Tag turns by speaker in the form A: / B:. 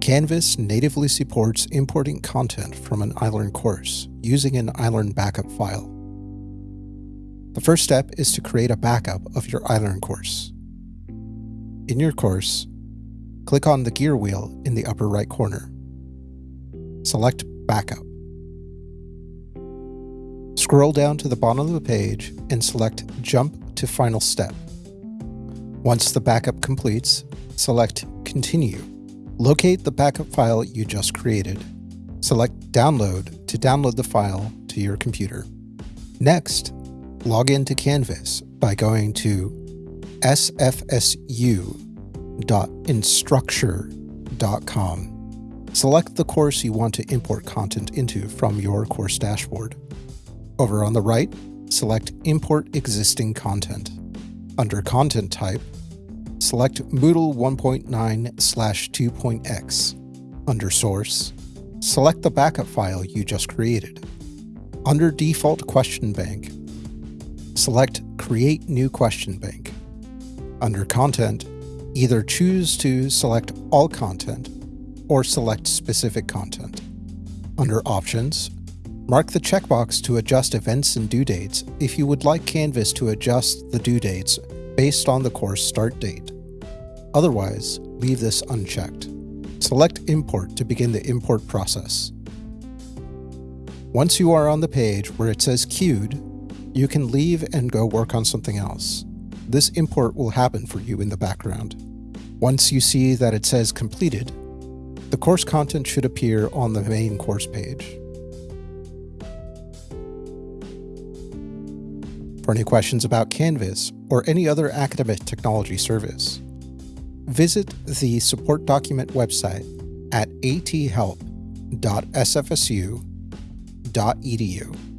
A: Canvas natively supports importing content from an iLearn course using an iLearn backup file. The first step is to create a backup of your iLearn course. In your course, click on the gear wheel in the upper right corner. Select Backup. Scroll down to the bottom of the page and select Jump to Final Step. Once the backup completes, select Continue. Locate the backup file you just created. Select Download to download the file to your computer. Next, log into Canvas by going to sfsu.instructure.com. Select the course you want to import content into from your course dashboard. Over on the right, select Import Existing Content. Under Content Type, select Moodle 1.9 slash 2.x. Under Source, select the backup file you just created. Under Default Question Bank, select Create New Question Bank. Under Content, either choose to select all content or select specific content. Under Options, Mark the checkbox to adjust events and due dates if you would like Canvas to adjust the due dates based on the course start date. Otherwise, leave this unchecked. Select Import to begin the import process. Once you are on the page where it says Queued, you can leave and go work on something else. This import will happen for you in the background. Once you see that it says Completed, the course content should appear on the main course page. For any questions about Canvas or any other academic technology service, visit the support document website at athelp.sfsu.edu.